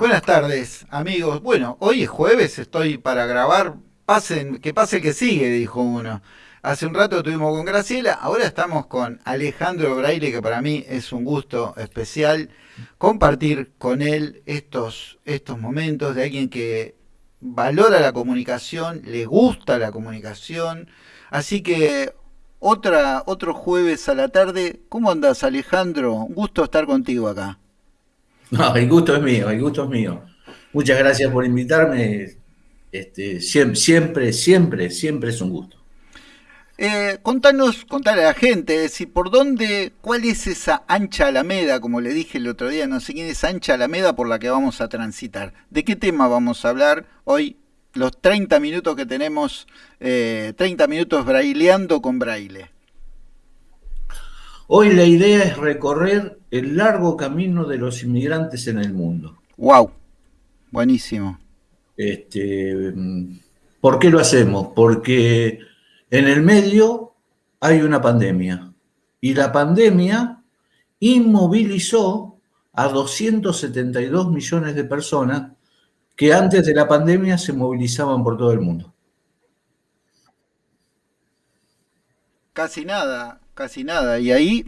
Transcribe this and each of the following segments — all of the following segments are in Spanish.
Buenas tardes, amigos. Bueno, hoy es jueves, estoy para grabar. Pasen, que pase el que sigue, dijo uno. Hace un rato estuvimos con Graciela, ahora estamos con Alejandro Braille, que para mí es un gusto especial compartir con él estos, estos momentos de alguien que valora la comunicación, le gusta la comunicación. Así que otra, otro jueves a la tarde. ¿Cómo andas, Alejandro? Un gusto estar contigo acá. No, el gusto es mío, el gusto es mío. Muchas gracias por invitarme. Este, siempre, siempre, siempre, es un gusto. Eh, contanos, contale a la gente, si por dónde, cuál es esa ancha alameda, como le dije el otro día, no sé quién es ancha alameda por la que vamos a transitar. ¿De qué tema vamos a hablar hoy? Los 30 minutos que tenemos, 30 eh, minutos braileando con braille. Hoy la idea es recorrer el largo camino de los inmigrantes en el mundo. ¡Wow! Buenísimo. Este, ¿Por qué lo hacemos? Porque en el medio hay una pandemia y la pandemia inmovilizó a 272 millones de personas que antes de la pandemia se movilizaban por todo el mundo. Casi nada, casi nada. Y ahí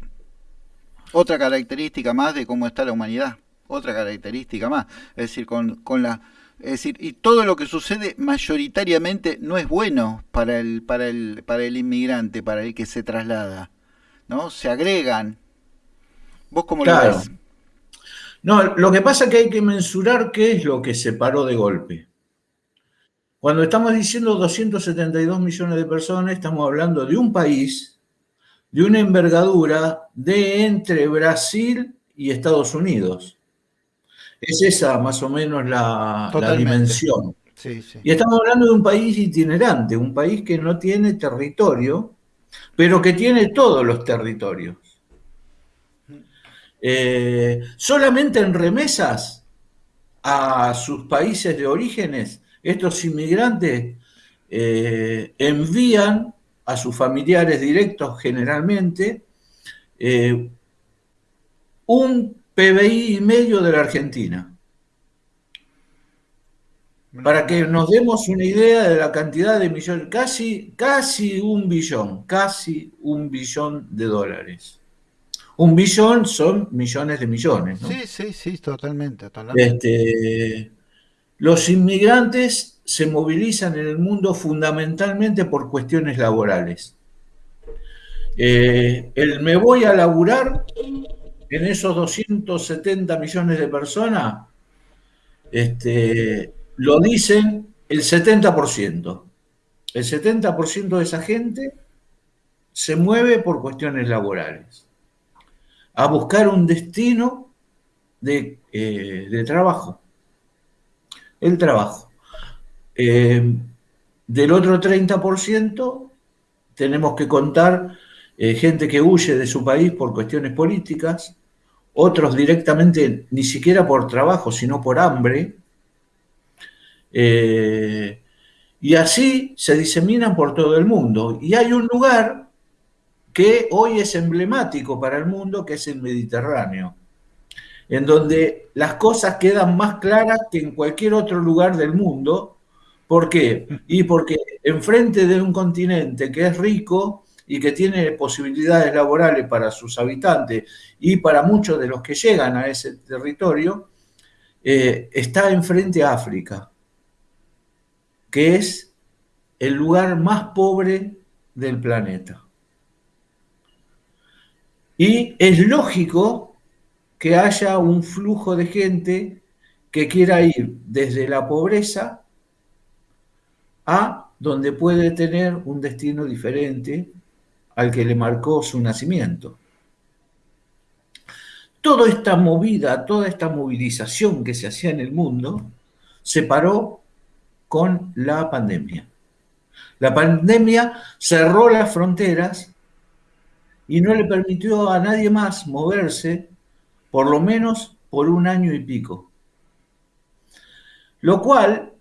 otra característica más de cómo está la humanidad, otra característica más. Es decir, con, con la... Es decir, y todo lo que sucede mayoritariamente no es bueno para el, para el, para el inmigrante, para el que se traslada. ¿No? Se agregan. ¿Vos cómo lo ves? No, lo que pasa es que hay que mensurar qué es lo que se paró de golpe. Cuando estamos diciendo 272 millones de personas, estamos hablando de un país de una envergadura de entre Brasil y Estados Unidos. Es esa más o menos la, dimensión. Y estamos hablando de un país itinerante, un país que no tiene territorio, pero que tiene todos los territorios. Eh, solamente en remesas a sus países de orígenes, estos inmigrantes eh, envían a sus familiares directos generalmente, eh, un PBI y medio de la Argentina. Para que nos demos una idea de la cantidad de millones, casi, casi un billón, casi un billón de dólares. Un billón son millones de millones. Sí, sí, sí, totalmente. Este, los inmigrantes se movilizan en el mundo fundamentalmente por cuestiones laborales. Eh, el me voy a laburar en esos 270 millones de personas, este, lo dicen el 70%. El 70% de esa gente se mueve por cuestiones laborales, a buscar un destino de, eh, de trabajo. El trabajo. Eh, del otro 30% tenemos que contar eh, gente que huye de su país por cuestiones políticas, otros directamente ni siquiera por trabajo, sino por hambre. Eh, y así se diseminan por todo el mundo. Y hay un lugar que hoy es emblemático para el mundo, que es el Mediterráneo, en donde las cosas quedan más claras que en cualquier otro lugar del mundo, ¿Por qué? Y porque enfrente de un continente que es rico y que tiene posibilidades laborales para sus habitantes y para muchos de los que llegan a ese territorio, eh, está enfrente a África, que es el lugar más pobre del planeta. Y es lógico que haya un flujo de gente que quiera ir desde la pobreza a donde puede tener un destino diferente al que le marcó su nacimiento. Toda esta movida, toda esta movilización que se hacía en el mundo, se paró con la pandemia. La pandemia cerró las fronteras y no le permitió a nadie más moverse, por lo menos por un año y pico. Lo cual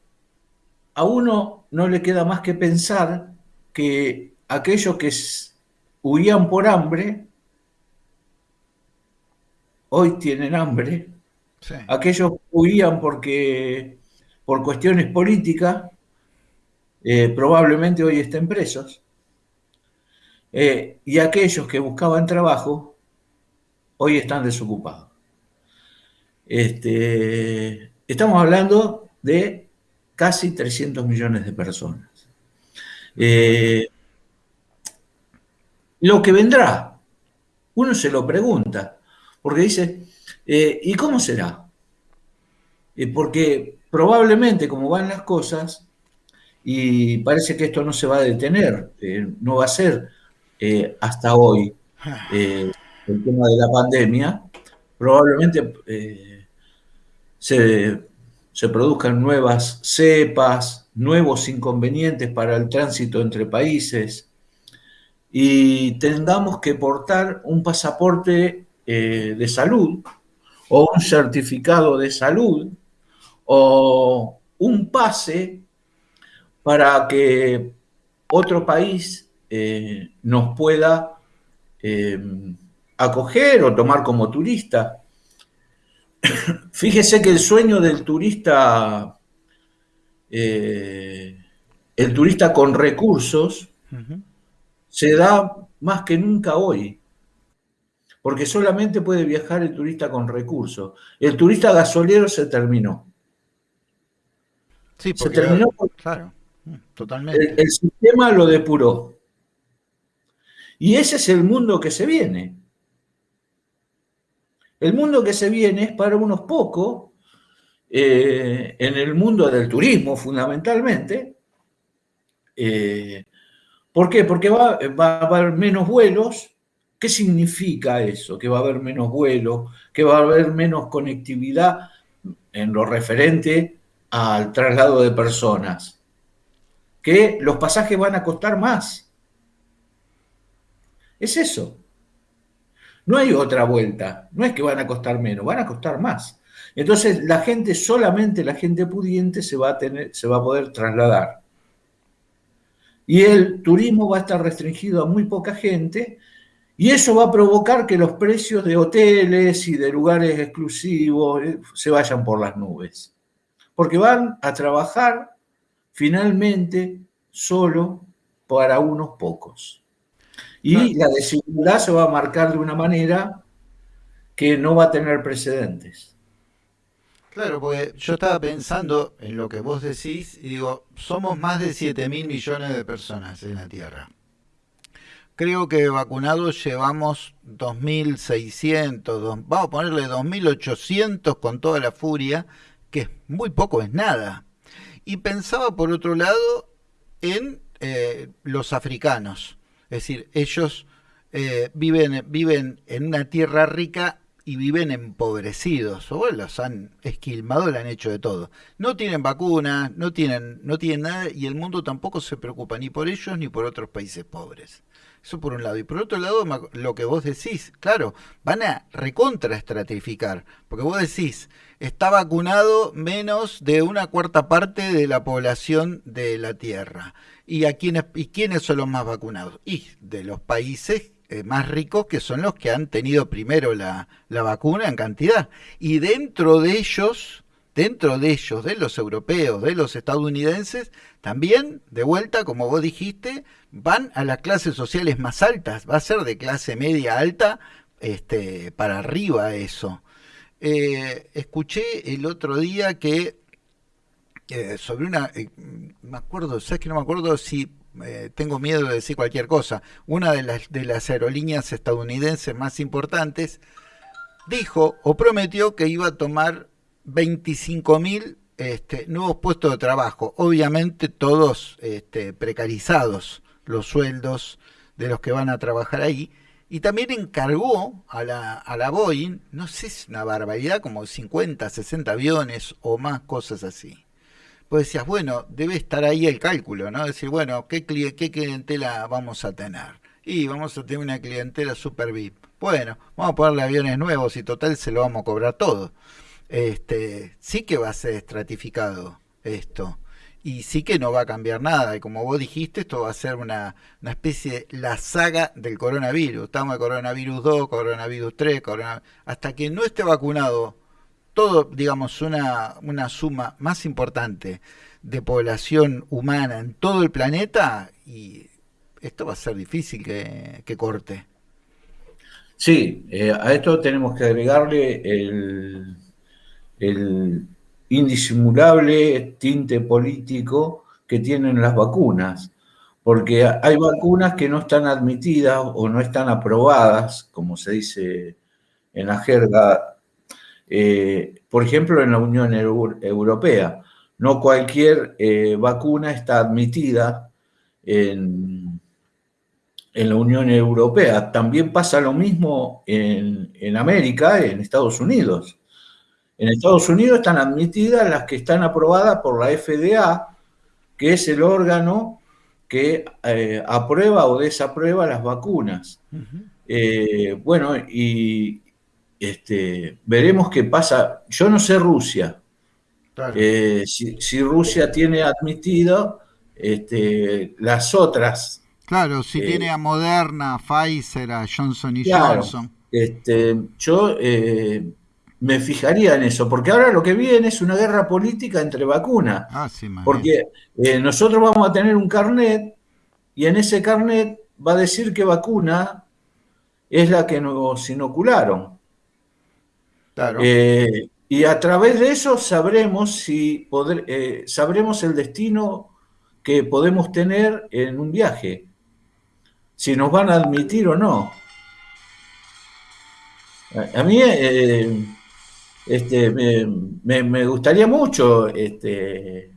a uno no le queda más que pensar que aquellos que huían por hambre, hoy tienen hambre Aquellos huían porque por cuestiones políticas, eh, probablemente hoy estén presos. Eh, y aquellos que buscaban trabajo, hoy están desocupados. Este, estamos hablando de casi 300 millones de personas. Eh, lo que vendrá, uno se lo pregunta, porque dice, ¿y cómo será? porque probablemente como van las cosas, y parece que esto no se va a detener, eh, no va a ser eh, hasta hoy eh, el tema de la pandemia, probablemente se, se produzcan nuevas cepas, nuevos inconvenientes para el tránsito entre países y tengamos que portar un pasaporte de salud o un certificado de salud o un pase para que otro país eh, nos pueda eh, acoger o tomar como turista. Fíjese que el sueño del turista, eh, el turista con recursos, se da más que nunca hoy, porque solamente puede viajar el turista con recursos. El turista gasolero se terminó. Sí, se terminó. claro, mm, totalmente. El, sistema lo depuró. Y ese es el mundo que se viene. El mundo que se viene es para unos pocos, eh, en el mundo del turismo fundamentalmente. Eh, ¿Por qué? Porque va, va, a haber menos vuelos. ¿Qué significa eso? Que va a haber menos vuelos, que va a haber menos conectividad en lo referente al traslado de personas, que los pasajes van a costar más. Es eso. No hay otra vuelta. No es que van a costar menos, van a costar más. Entonces la gente, solamente la gente pudiente se va a, tener, se va a poder trasladar. Y el turismo va a estar restringido a muy poca gente y eso va a provocar que los precios de hoteles y de lugares exclusivos eh, se vayan por las nubes porque van a trabajar finalmente solo para unos pocos. Y la desigualdad se va a marcar de una manera que no va a tener precedentes. Claro, porque yo estaba pensando en lo que vos decís y digo, somos más de 7 mil millones de personas en la Tierra. Creo que vacunados llevamos 2.600, vamos a ponerle 2.800 con toda la furia, que muy poco es nada. Y pensaba por otro lado en eh, los africanos, es decir, ellos eh, viven, viven en una tierra rica y viven empobrecidos, o los han esquilmado, le han hecho de todo. No tienen vacunas, no tienen, no tienen nada, y el mundo tampoco se preocupa ni por ellos ni por otros países pobres. Eso por un lado. Y por otro lado, lo que vos decís, claro, van a recontra estratificar, porque vos decís, está vacunado menos de una cuarta parte de la población de la Tierra. ¿Y, a quiénes, y quiénes son los más vacunados? Y de los países eh, más ricos que son los que han tenido primero la, la vacuna en cantidad. Y dentro de ellos, dentro de ellos, de los europeos, de los estadounidenses, también, de vuelta, como vos dijiste, van a las clases sociales más altas, va a ser de clase media alta este, para arriba eso. Eh, escuché el otro día que eh, sobre una, eh, me acuerdo, sabes que no me acuerdo si tengo miedo de decir cualquier cosa, una de las, de las aerolíneas estadounidenses más importantes dijo o prometió que iba a tomar 25 mil este, nuevos puestos de trabajo, obviamente todos este, precarizados los sueldos de los que van a trabajar ahí, y también encargó a la, a la Boeing, no sé es una barbaridad, como 50, 60 aviones o más cosas así. Pues decías, bueno, debe estar ahí el cálculo, ¿no? Decir, bueno, ¿qué, qué clientela vamos a tener? Y vamos a tener una clientela super VIP. Bueno, vamos a ponerle aviones nuevos y total se lo vamos a cobrar todo. Este, sí que va a ser estratificado esto y sí que no va a cambiar nada. Y como vos dijiste, esto va a ser una, una especie de la saga del coronavirus. Estamos en coronavirus 2, coronavirus 3, hasta que no esté vacunado todo, digamos, una, una suma más importante de población humana en todo el planeta y esto va a ser difícil que, corte. Sí, eh, a esto tenemos que agregarle el, el indisimulable tinte político que tienen las vacunas, porque hay vacunas que no están admitidas o no están aprobadas, como se dice en la jerga, eh, por ejemplo, en la Unión Europea. No cualquier eh, vacuna está admitida en, en, la Unión Europea. También pasa lo mismo en, en América, en Estados Unidos. En Estados Unidos están admitidas las que están aprobadas por la FDA, que es el órgano que eh, aprueba o desaprueba las vacunas. Eh, bueno, y este, veremos qué pasa. Yo no sé Rusia. Eh, si, Rusia tiene admitido este, las otras. Claro, si tiene a Moderna, Pfizer, a Johnson y Johnson. Este, yo me fijaría en eso, porque ahora lo que viene es una guerra política entre vacunas. Ah, porque eh, nosotros vamos a tener un carnet y en ese carnet va a decir qué vacuna es la que nos inocularon. Eh, y a través de eso sabremos si eh, sabremos el destino que podemos tener en un viaje, si nos van a admitir o no. A, mí este, me, gustaría mucho este,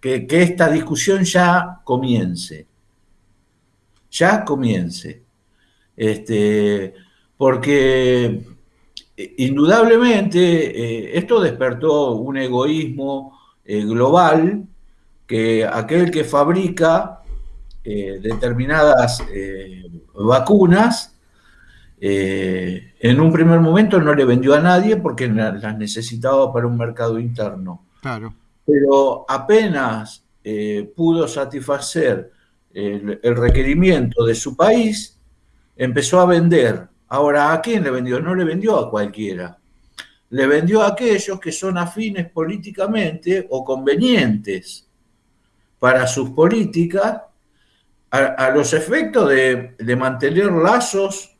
que, esta discusión ya comience. Ya comience. Este, porque eh, indudablemente eh, esto despertó un egoísmo eh, global que aquel que fabrica determinadas vacunas eh, en un primer momento no le vendió a nadie porque las necesitaba para un mercado interno. Claro. Pero apenas eh, pudo satisfacer el, requerimiento de su país, empezó a vender. Ahora, ¿a quién le vendió? No le vendió a cualquiera. Le vendió a aquellos que son afines políticamente o convenientes para sus políticas a, los efectos de, mantener lazos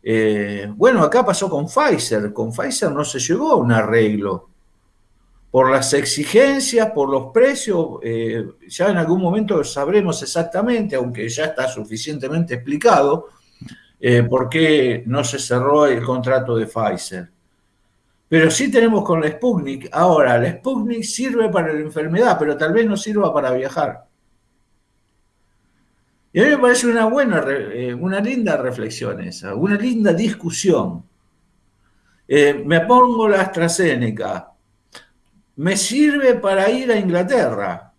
eh, bueno, acá pasó con Pfizer. Con Pfizer no se llegó a un arreglo. Por las exigencias, por los precios, eh, ya en algún momento sabremos exactamente, aunque ya está suficientemente explicado, eh, por qué no se cerró el contrato de Pfizer. Pero sí tenemos con la Sputnik. Ahora, la Sputnik sirve para la enfermedad, pero tal vez no sirva para viajar. Y a mí me parece una buena, eh, una linda reflexión esa, una linda discusión. Eh, me pongo la AstraZeneca. Me sirve para ir a Inglaterra.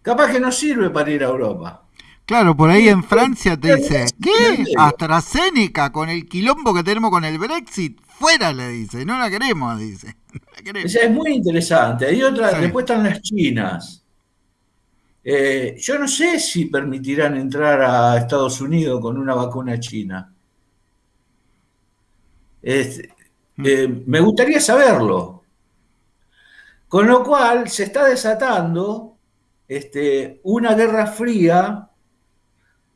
Capaz que no sirve para ir a Europa. Claro, por ahí en Francia te dice, ¿qué? AstraZeneca con el quilombo que tenemos con el Brexit, fuera le dice, no la queremos, dice. es muy interesante. Hay otra, después están las chinas. Eh, yo no sé si permitirán entrar a Estados Unidos con una vacuna china. Mm. Eh, me gustaría saberlo. Con lo cual se está desatando este, una guerra fría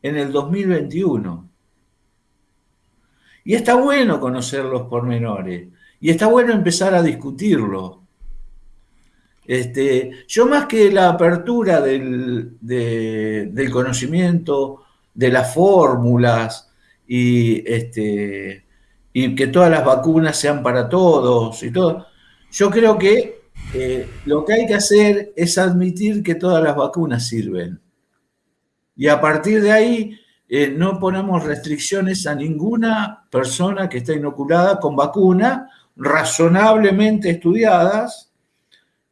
en el 2021. Y está bueno conocer los pormenores. Y está bueno empezar a discutirlo. Este, yo más que la apertura del, conocimiento, de las fórmulas y, este, y que todas las vacunas sean para todos y todo, yo creo que eh, lo que hay que hacer es admitir que todas las vacunas sirven. Y a partir de ahí eh, no ponemos restricciones a ninguna persona que esté inoculada con vacuna razonablemente estudiadas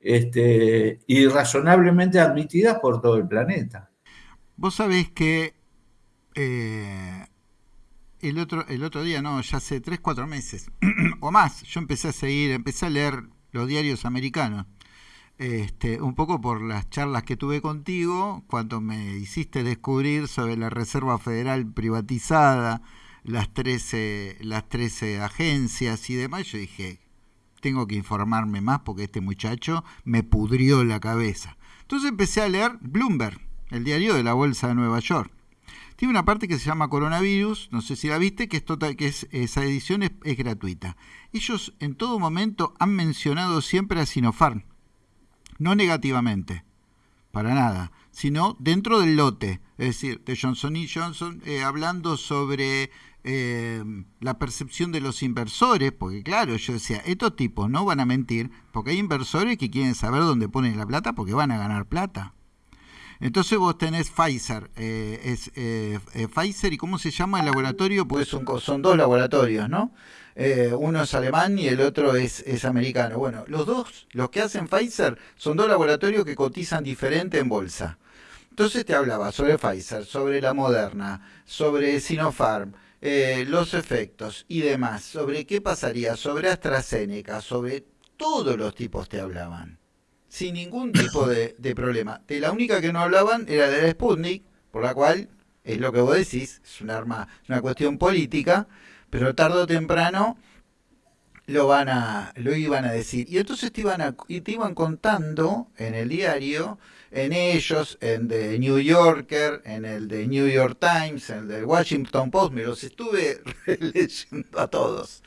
este, y razonablemente admitidas por todo el planeta. Vos sabés que eh, el, otro, el otro día, no, ya hace 3, 4 meses o más, yo empecé a seguir, empecé a leer los diarios americanos. Este, un poco por las charlas que tuve contigo, cuando me hiciste descubrir sobre la Reserva Federal privatizada, las 13, las 13 agencias y demás. Yo dije, tengo que informarme más porque este muchacho me pudrió la cabeza. Entonces empecé a leer Bloomberg, el diario de la Bolsa de Nueva York. Tiene una parte que se llama Coronavirus, no sé si la viste, que, es total, que es, esa edición es, gratuita. Ellos en todo momento han mencionado siempre a Sinopharm, no negativamente, para nada, sino dentro del lote, es decir, de Johnson y Johnson, eh, hablando sobre eh, la percepción de los inversores, porque claro, yo decía, estos tipos no van a mentir, porque hay inversores que quieren saber dónde ponen la plata porque van a ganar plata. Entonces vos tenés Pfizer, eh, es eh, Pfizer y cómo se llama el laboratorio, pues son, son dos laboratorios, ¿no? Uno es alemán y el otro es, es, americano. Bueno, los dos, los que hacen Pfizer, son dos laboratorios que cotizan diferente en bolsa. Entonces te hablaba sobre Pfizer, sobre la Moderna, sobre Sinopharm, los efectos y demás, sobre qué pasaría, sobre AstraZeneca, sobre todos los tipos te hablaban sin ningún tipo de, problema. De la única que no hablaban era de la Sputnik, por la cual, es lo que vos decís, es un arma, una cuestión política, pero tarde o temprano lo van a, lo iban a decir. Y entonces te iban y te iban contando en el diario, en ellos, en The New Yorker, en el de New York Times, en el de Washington Post, me los estuve leyendo a todos.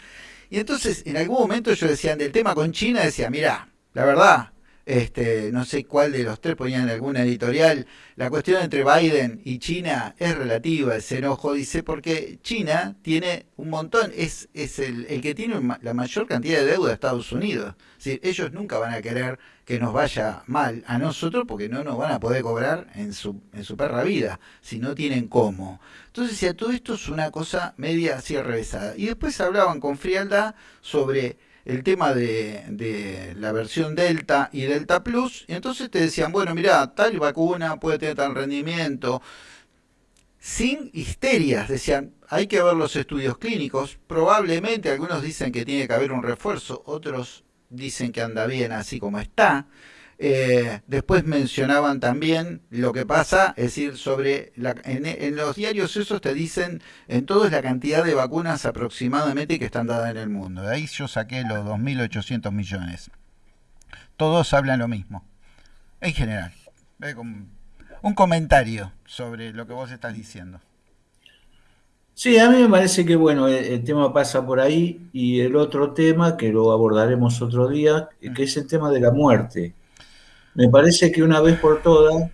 Y entonces en algún momento ellos decían del tema con China, decía, mira, la verdad, este, no sé cuál de los tres ponían alguna editorial, la cuestión entre Biden y China es relativa, ese enojo, dice, porque China tiene un montón, es, es el, que tiene la mayor cantidad de deuda de Estados Unidos. ellos nunca van a querer que nos vaya mal a nosotros porque no nos van a poder cobrar en su, en su perra vida, si no tienen cómo. Entonces, ya todo esto es una cosa media así revesada. Y después hablaban con frialdad sobre el tema de, la versión Delta y Delta Plus, y entonces te decían, bueno, mira, tal vacuna puede tener tal rendimiento, sin histerias, decían, hay que ver los estudios clínicos, probablemente algunos dicen que tiene que haber un refuerzo, otros dicen que anda bien así como está, eh, después mencionaban también lo que pasa, es decir, sobre la, en, los diarios esos te dicen en todo es la cantidad de vacunas aproximadamente que están dadas en el mundo. De ahí yo saqué los 2.800 millones. Todos hablan lo mismo, en general. Un comentario sobre lo que vos estás diciendo. Sí, a mí me parece que bueno, el, tema pasa por ahí y el otro tema, que lo abordaremos otro día, que es el tema de la muerte. Me parece que una vez por todas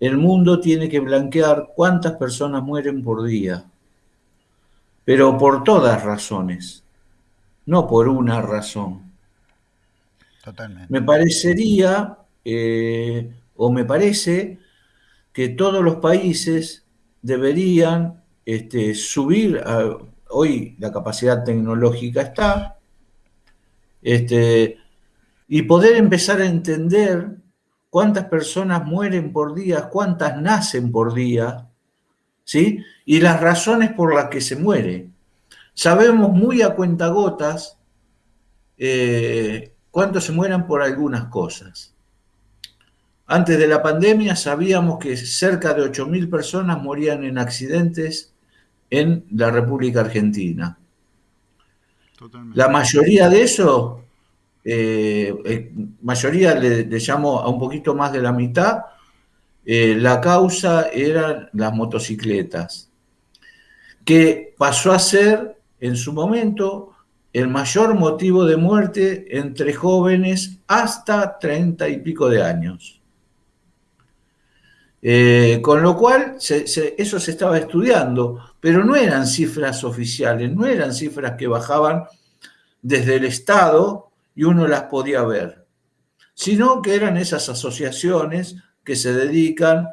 el mundo tiene que blanquear cuántas personas mueren por día, pero por todas razones, no por una razón. Totalmente. Me parecería, eh, o me parece, que todos los países deberían este, subir, hoy la capacidad tecnológica está, este, y poder empezar a entender cuántas personas mueren por día, cuántas nacen por día, ¿sí? Y las razones por las que se muere. Sabemos muy a cuentagotas eh, cuántos se mueran por algunas cosas. Antes de la pandemia sabíamos que cerca de 8.000 personas morían en accidentes en la República Argentina. La mayoría de eso eh, eh, mayoría le, llamo a un poquito más de la mitad, eh, la causa eran las motocicletas, que pasó a ser en su momento el mayor motivo de muerte entre jóvenes hasta treinta y pico de años. con lo cual, eso se estaba estudiando, pero no eran cifras oficiales, no eran cifras que bajaban desde el Estado y uno las podía ver, sino que eran esas asociaciones que se dedican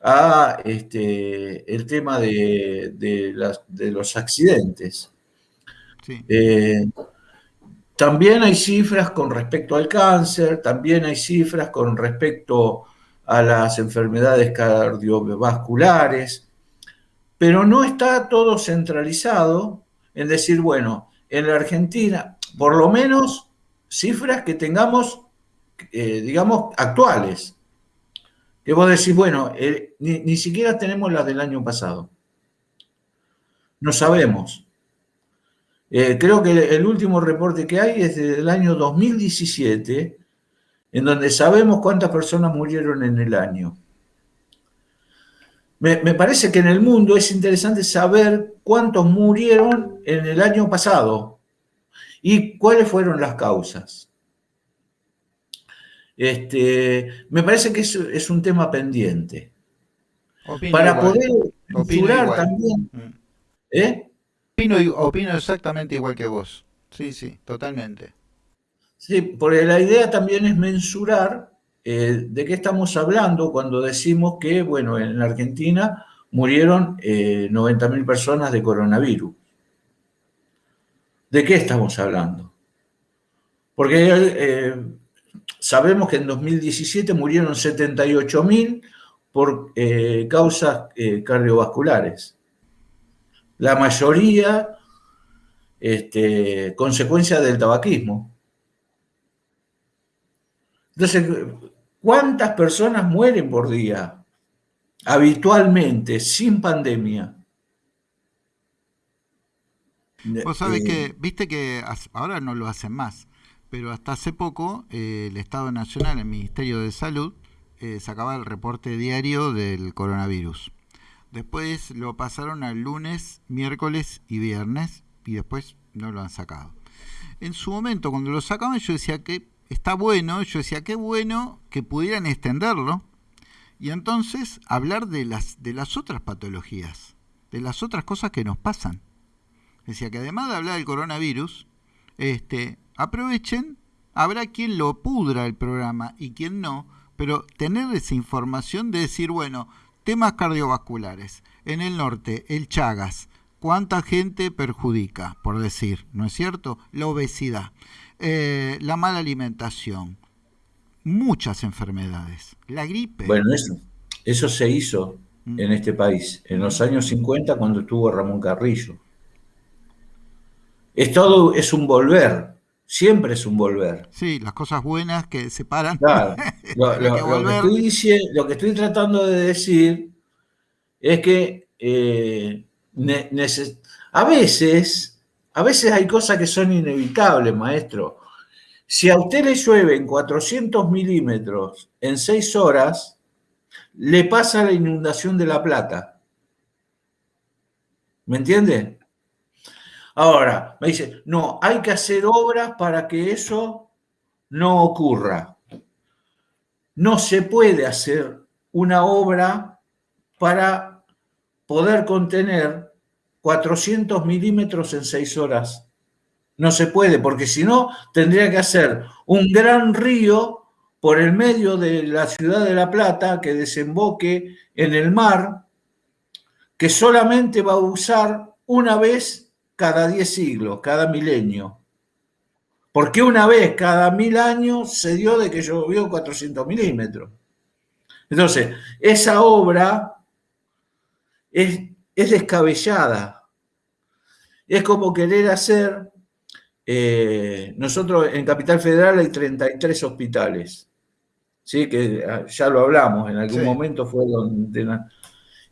a este, el tema de, de, los accidentes. Eh, también hay cifras con respecto al cáncer, también hay cifras con respecto a las enfermedades cardiovasculares, pero no está todo centralizado en decir, bueno, en la Argentina, por lo menos cifras que tengamos, eh, digamos, actuales. Que vos decís, bueno, eh, ni, siquiera tenemos las del año pasado. No sabemos. Eh, creo que el último reporte que hay es del año 2017, en donde sabemos cuántas personas murieron en el año. Me, parece que en el mundo es interesante saber cuántos murieron en el año pasado y cuáles fueron las causas. Este, me parece que es, un tema pendiente. Para poder mesurar también. Mm. ¿eh? Opino, exactamente igual que vos. Sí, sí, totalmente. Sí, porque la idea también es mensurar eh, de qué estamos hablando cuando decimos que, bueno, en la Argentina murieron eh, 90.000 personas de coronavirus. ¿De qué estamos hablando? Porque eh, sabemos que en 2017 murieron 78.000 por eh, causas cardiovasculares. La mayoría, este, consecuencia del tabaquismo. Entonces, ¿cuántas personas mueren por día habitualmente, sin pandemia? Vos sabés que, eh, viste que ahora no lo hacen más, pero hasta hace poco eh, el Estado Nacional, el Ministerio de Salud, eh, sacaba el reporte diario del coronavirus. Después lo pasaron al lunes, miércoles y viernes, y después no lo han sacado. En su momento, cuando lo sacaban, yo decía que está bueno, yo decía, qué bueno que pudieran extenderlo y entonces hablar de las, de las otras patologías, de las otras cosas que nos pasan. Decía que además de hablar del coronavirus, este, aprovechen, habrá quien lo pudra el programa y quien no, pero tener esa información de decir, bueno, temas cardiovasculares, en el norte, el Chagas, ¿cuánta gente perjudica, por decir, ¿no es cierto? La obesidad. Eh, la mala alimentación, muchas enfermedades, la gripe. Bueno, eso, eso se hizo mm. en este país en los años 50 cuando estuvo Ramón Carrillo. Es todo, es un volver, siempre es un volver. Sí, las cosas buenas que separan. Claro, lo, que, estoy tratando de decir es que eh, a veces a veces hay cosas que son inevitables, maestro. Si a usted le llueve 400 milímetros en 6 horas, le pasa la inundación de La Plata. ¿Me entiende? Ahora, me dice, no, hay que hacer obras para que eso no ocurra. No se puede hacer una obra para poder contener 400 milímetros en 6 horas. No se puede, porque si no, tendría que hacer un gran río por el medio de la ciudad de La Plata que desemboque en el mar, que solamente va a usar una vez cada 10 siglos, cada milenio. Porque una vez cada mil años se dio de que llovió 400 milímetros. Entonces, esa obra es es descabellada. Es como querer hacer, eh, nosotros en Capital Federal hay 33 hospitales, ¿sí? que ah, ya lo hablamos, en algún momento fue donde...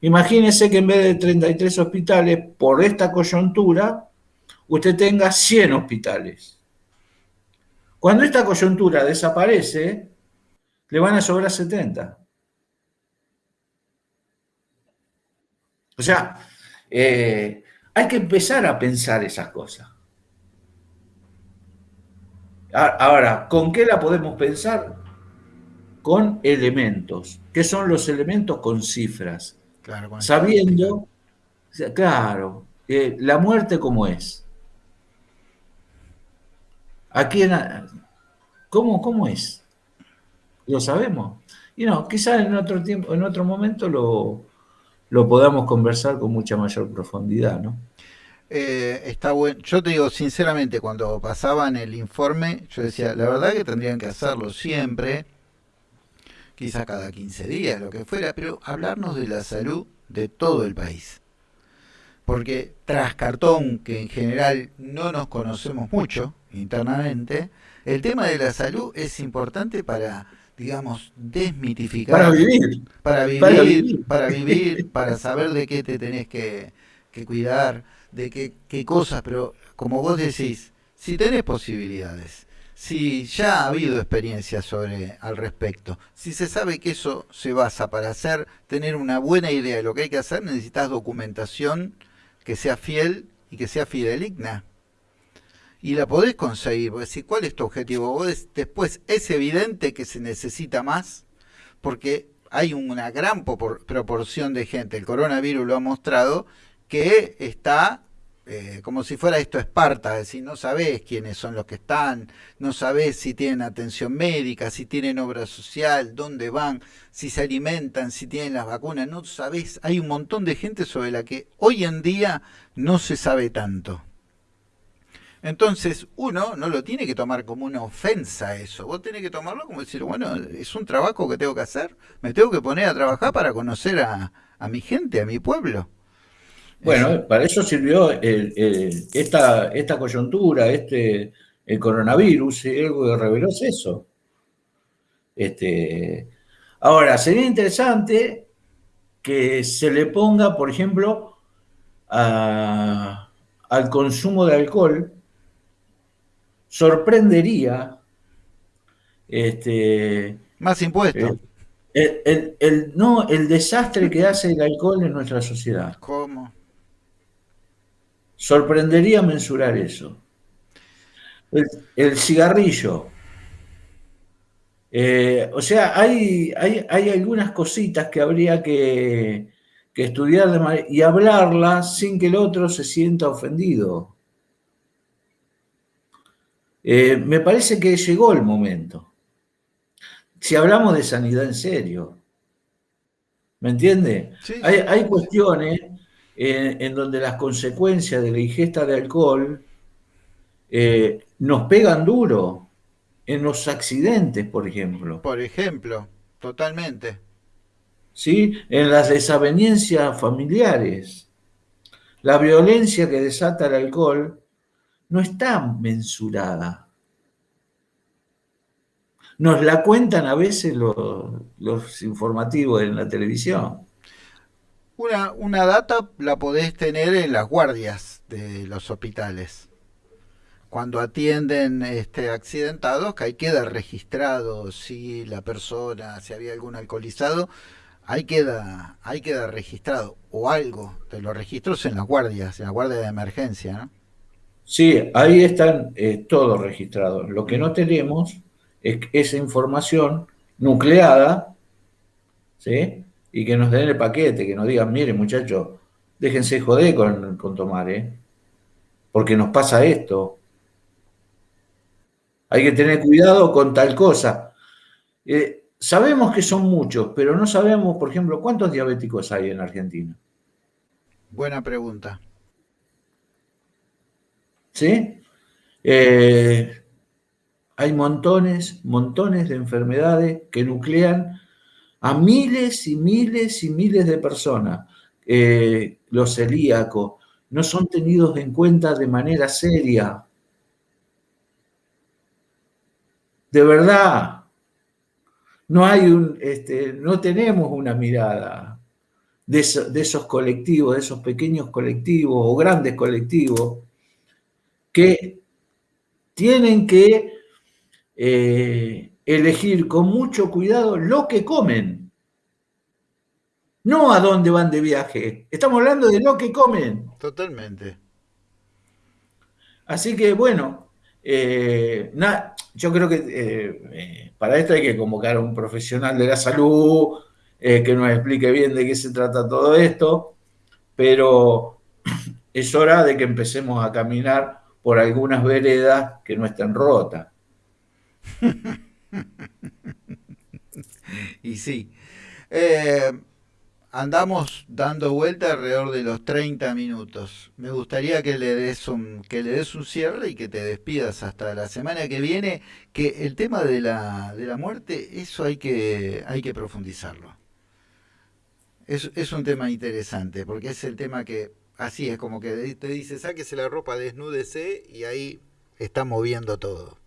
Imagínense que en vez de 33 hospitales, por esta coyuntura, usted tenga 100 hospitales. Cuando esta coyuntura desaparece, le van a sobrar 70. O sea, eh, hay que empezar a pensar esas cosas. Ahora, ¿con qué la podemos pensar? Con elementos. ¿Qué son los elementos? Con cifras. Claro, Sabiendo, claro, eh, la muerte cómo es. ¿A quién? ¿Cómo, ¿Cómo es? Lo sabemos. Y no, quizás en otro tiempo, en otro momento lo, lo podamos conversar con mucha mayor profundidad, ¿no? Eh, está bueno. Yo te digo sinceramente, cuando pasaban el informe, yo decía, la verdad que tendrían que hacerlo siempre, quizá cada 15 días, lo que fuera, pero hablarnos de la salud de todo el país. Porque tras cartón, que en general no nos conocemos mucho internamente, el tema de la salud es importante para digamos, desmitificar. Para vivir. Para vivir, para vivir, para, saber de qué te tenés que, cuidar, de qué, qué cosas, pero como vos decís, si tenés posibilidades, si ya ha habido experiencias sobre al respecto, si se sabe que eso se basa para hacer, tener una buena idea de lo que hay que hacer, necesitas documentación que sea fiel y que sea fideligna. Y la podés conseguir, si cuál es tu objetivo, vos después es evidente que se necesita más, porque hay una gran proporción de gente, el coronavirus lo ha mostrado, que está eh, como si fuera esto Esparta, es decir, no sabés quiénes son los que están, no sabés si tienen atención médica, si tienen obra social, dónde van, si se alimentan, si tienen las vacunas, no sabés, hay un montón de gente sobre la que hoy en día no se sabe tanto. Entonces, uno no lo tiene que tomar como una ofensa eso, vos tenés que tomarlo como decir, bueno, es un trabajo que tengo que hacer, me tengo que poner a trabajar para conocer a, a mi gente, a mi pueblo. Bueno, para eso sirvió esta, esta coyuntura, este, el coronavirus, y algo que reveló es eso. Este, ahora, sería interesante que se le ponga, por ejemplo, al consumo de alcohol, sorprendería este, más impuestos. El, el, no, el desastre que hace el alcohol en nuestra sociedad. ¿Cómo? Sorprendería mensurar eso. El, cigarrillo. Eh, o sea, hay, hay, algunas cositas que habría que, estudiar y hablarlas sin que el otro se sienta ofendido. Eh, me parece que llegó el momento. Si hablamos de sanidad en serio, ¿me entiende? Hay, hay, cuestiones en, donde las consecuencias de la ingesta de alcohol eh, nos pegan duro en los accidentes, por ejemplo. Por ejemplo, totalmente. ¿Sí? En las desavenencias familiares. La violencia que desata el alcohol no está mensurada. Nos la cuentan a veces los, los informativos en la televisión. Una, una data la podés tener en las guardias de los hospitales. Cuando atienden este, accidentados, que ahí queda registrado si la persona, si había algún alcoholizado, ahí queda, ahí queda registrado. O algo de los registros en las guardias, en la guardia de emergencia, ¿no? Sí, ahí están eh, todos registrados. Lo que no tenemos es esa información nucleada, ¿sí? Y que nos den el paquete, que nos digan, mire muchachos, déjense joder con, con tomar, ¿eh? porque nos pasa esto. Hay que tener cuidado con tal cosa. Eh, sabemos que son muchos, pero no sabemos, por ejemplo, cuántos diabéticos hay en Argentina. Buena pregunta. ¿Sí? Eh, hay montones, montones de enfermedades que nuclean a miles y miles y miles de personas. Eh, los celíacos no son tenidos en cuenta de manera seria. De verdad, no hay este, no tenemos una mirada de, esos colectivos, de esos pequeños colectivos o grandes colectivos que tienen que eh, elegir con mucho cuidado lo que comen. No a dónde van de viaje. Estamos hablando de lo que comen. Totalmente. Así que bueno, eh, yo creo que eh, eh, para esto hay que convocar a un profesional de la salud que nos explique bien de qué se trata todo esto, pero es hora de que empecemos a caminar por algunas veredas que no estén rotas. y sí. Eh, andamos dando vuelta alrededor de los 30 minutos. Me gustaría que le des un, que le des un cierre y que te despidas hasta la semana que viene, que el tema de la, de la muerte, eso hay que, hay que profundizarlo. Es, es un tema interesante, porque es el tema que, así es como que te dice, sáquese la ropa, desnúdese, y ahí está moviendo todo.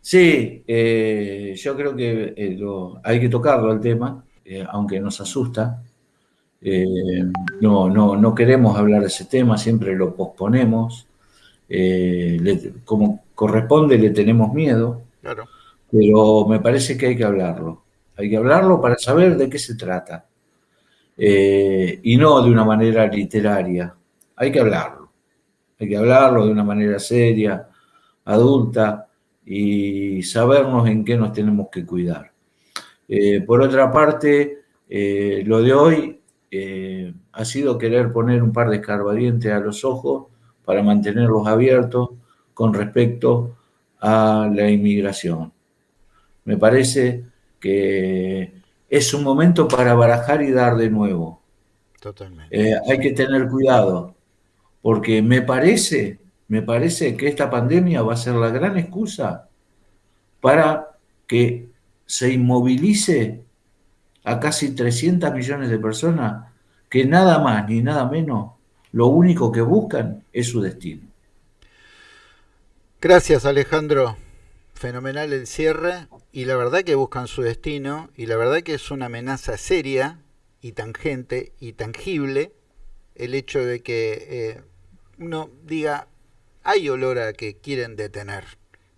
Sí, eh, yo creo que eh, hay que tocarlo el tema, eh, aunque nos asusta. Eh, no, no, no queremos hablar de ese tema, siempre lo posponemos. Como corresponde, le tenemos miedo. Claro. Pero me parece que hay que hablarlo. Hay que hablarlo para saber de qué se trata. Y no de una manera literaria. Hay que hablarlo. Hay que hablarlo de una manera seria, adulta y sabernos en qué nos tenemos que cuidar. por otra parte, lo de hoy eh, ha sido querer poner un par de escarbadientes a los ojos para mantenerlos abiertos con respecto a la inmigración. Me parece que es un momento para barajar y dar de nuevo. Totalmente. Eh, hay que tener cuidado, porque me parece, me parece que esta pandemia va a ser la gran excusa para que se inmovilice a casi 300 millones de personas que nada más ni nada menos, lo único que buscan es su destino. Gracias Alejandro, fenomenal el cierre. Y la verdad que buscan su destino. Y la verdad que es una amenaza seria y tangente y tangible el hecho de que eh, uno diga hay olor a que quieren detener,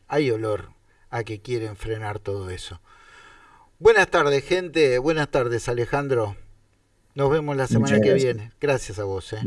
hay olor a que quieren frenar todo eso. Buenas tardes, gente. Buenas tardes, Alejandro. Nos vemos la semana que viene. Gracias a vos. ¿eh?